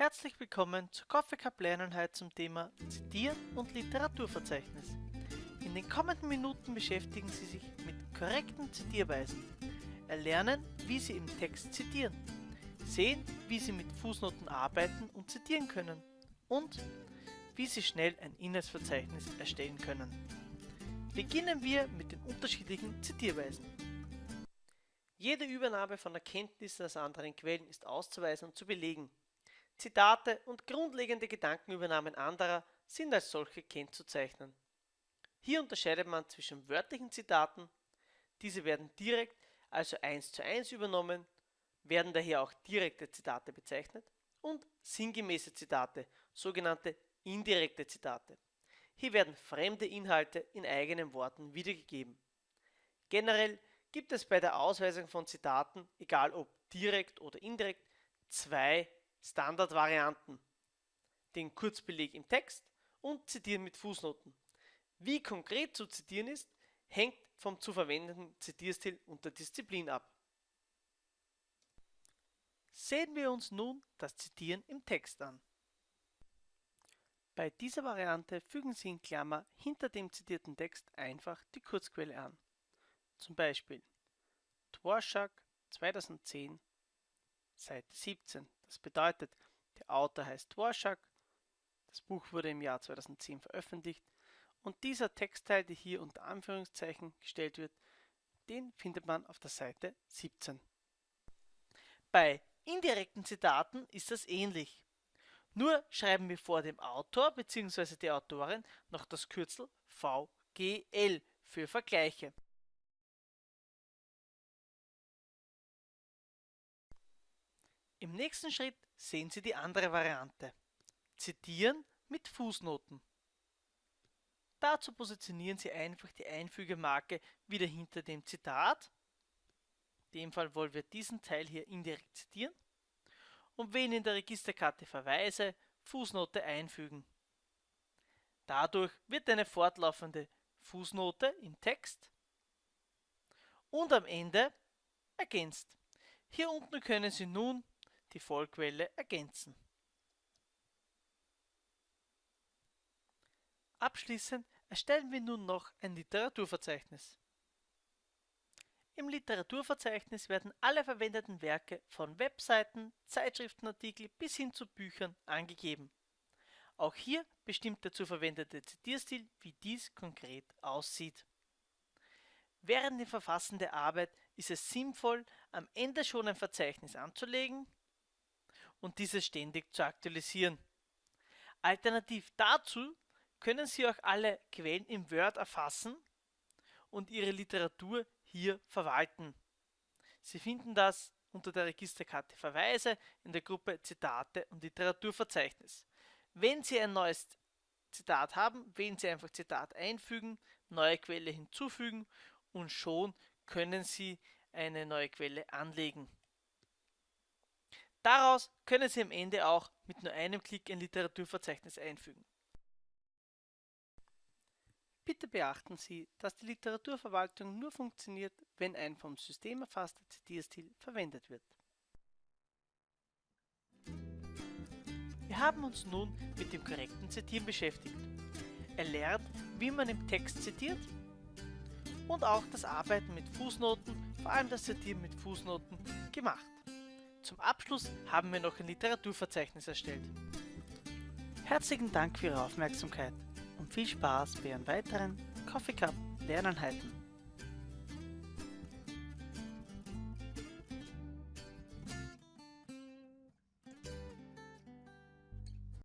Herzlich willkommen zur Coffee Cup Lerneinheit zum Thema Zitieren und Literaturverzeichnis. In den kommenden Minuten beschäftigen Sie sich mit korrekten Zitierweisen, erlernen, wie Sie im Text zitieren, sehen, wie Sie mit Fußnoten arbeiten und zitieren können und wie Sie schnell ein Inhaltsverzeichnis erstellen können. Beginnen wir mit den unterschiedlichen Zitierweisen. Jede Übernahme von Erkenntnissen aus anderen Quellen ist auszuweisen und zu belegen. Zitate und grundlegende Gedankenübernahmen anderer sind als solche kennzuzeichnen. Hier unterscheidet man zwischen wörtlichen Zitaten, diese werden direkt, also eins zu eins übernommen, werden daher auch direkte Zitate bezeichnet, und sinngemäße Zitate, sogenannte indirekte Zitate. Hier werden fremde Inhalte in eigenen Worten wiedergegeben. Generell gibt es bei der Ausweisung von Zitaten, egal ob direkt oder indirekt, zwei Standardvarianten. Den Kurzbeleg im Text und Zitieren mit Fußnoten. Wie konkret zu zitieren ist, hängt vom zu verwendenden Zitierstil und der Disziplin ab. Sehen wir uns nun das Zitieren im Text an. Bei dieser Variante fügen Sie in Klammer hinter dem zitierten Text einfach die Kurzquelle an. Zum Beispiel Dvorak 2010, Seite 17. Das bedeutet, der Autor heißt Dvorak, das Buch wurde im Jahr 2010 veröffentlicht und dieser Textteil, der hier unter Anführungszeichen gestellt wird, den findet man auf der Seite 17. Bei indirekten Zitaten ist das ähnlich. Nur schreiben wir vor dem Autor bzw. der Autorin noch das Kürzel VGL für Vergleiche. Im nächsten Schritt sehen Sie die andere Variante. Zitieren mit Fußnoten. Dazu positionieren Sie einfach die Einfügemarke wieder hinter dem Zitat. In dem Fall wollen wir diesen Teil hier indirekt zitieren und wählen in der Registerkarte Verweise Fußnote einfügen. Dadurch wird eine fortlaufende Fußnote im Text und am Ende ergänzt. Hier unten können Sie nun die Vollquelle ergänzen. Abschließend erstellen wir nun noch ein Literaturverzeichnis. Im Literaturverzeichnis werden alle verwendeten Werke von Webseiten, Zeitschriftenartikel bis hin zu Büchern angegeben. Auch hier bestimmt der zu verwendete Zitierstil, wie dies konkret aussieht. Während dem Verfassen der Arbeit ist es sinnvoll, am Ende schon ein Verzeichnis anzulegen und dieses ständig zu aktualisieren. Alternativ dazu können Sie auch alle Quellen im Word erfassen und Ihre Literatur hier verwalten. Sie finden das unter der Registerkarte Verweise in der Gruppe Zitate und Literaturverzeichnis. Wenn Sie ein neues Zitat haben, wählen Sie einfach Zitat einfügen, neue Quelle hinzufügen und schon können Sie eine neue Quelle anlegen. Daraus können Sie am Ende auch mit nur einem Klick ein Literaturverzeichnis einfügen. Bitte beachten Sie, dass die Literaturverwaltung nur funktioniert, wenn ein vom System erfasster Zitierstil verwendet wird. Wir haben uns nun mit dem korrekten Zitieren beschäftigt. Er lernt, wie man im Text zitiert und auch das Arbeiten mit Fußnoten, vor allem das Zitieren mit Fußnoten, gemacht. Zum Abschluss haben wir noch ein Literaturverzeichnis erstellt. Herzlichen Dank für Ihre Aufmerksamkeit und viel Spaß bei Ihren weiteren Coffee Cup Lerneinheiten.